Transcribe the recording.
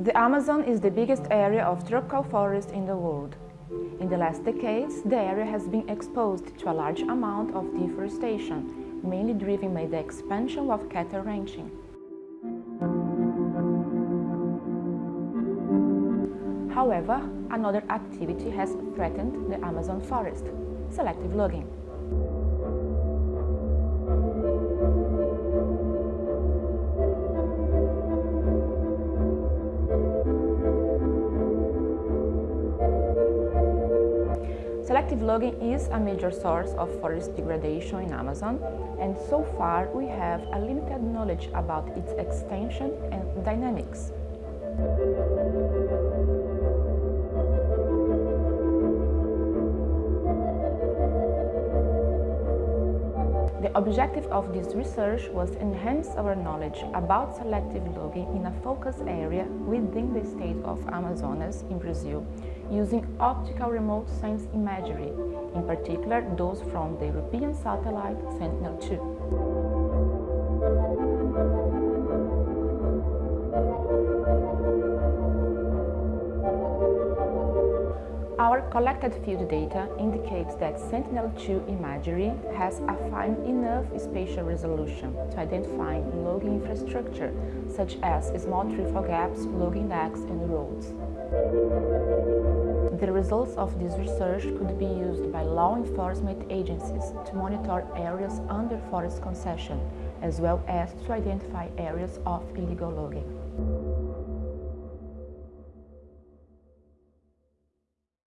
The Amazon is the biggest area of tropical forest in the world. In the last decades, the area has been exposed to a large amount of deforestation, mainly driven by the expansion of cattle ranching. However, another activity has threatened the Amazon forest, selective logging. Selective logging is a major source of forest degradation in Amazon and so far we have a limited knowledge about its extension and dynamics. The objective of this research was to enhance our knowledge about selective logging in a focus area within the state of Amazonas in Brazil, using optical remote sense imagery, in particular those from the European satellite Sentinel-2. Our collected field data indicates that Sentinel-2 imagery has a fine enough spatial resolution to identify logging infrastructure, such as small treefall gaps, logging decks, and roads. The results of this research could be used by law enforcement agencies to monitor areas under forest concession, as well as to identify areas of illegal logging.